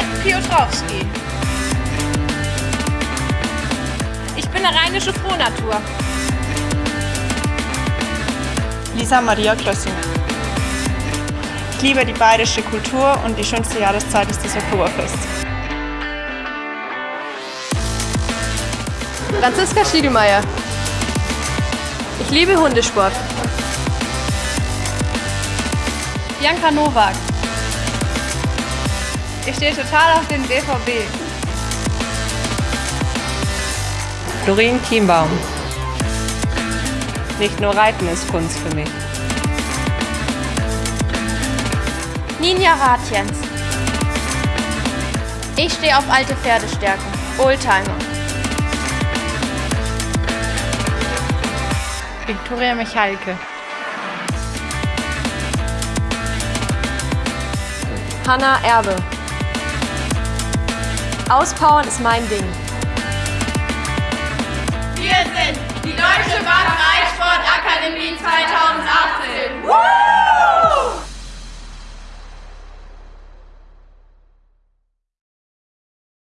Ed Piotrowski. Ich bin eine rheinische Frohnatur. Lisa Maria Klössinger. Ich liebe die bayerische Kultur und die schönste Jahreszeit ist das Oktoberfest. Franziska Schiedemeyer. Ich liebe Hundesport. Bianca Nowak. Ich stehe total auf den BVB. Doreen Kienbaum. Nicht nur Reiten ist Kunst für mich. Ninja Ratjens. Ich stehe auf alte Pferdestärken. Oldtimer. Viktoria Michalke. Hanna Erbe. Auspowern ist mein Ding.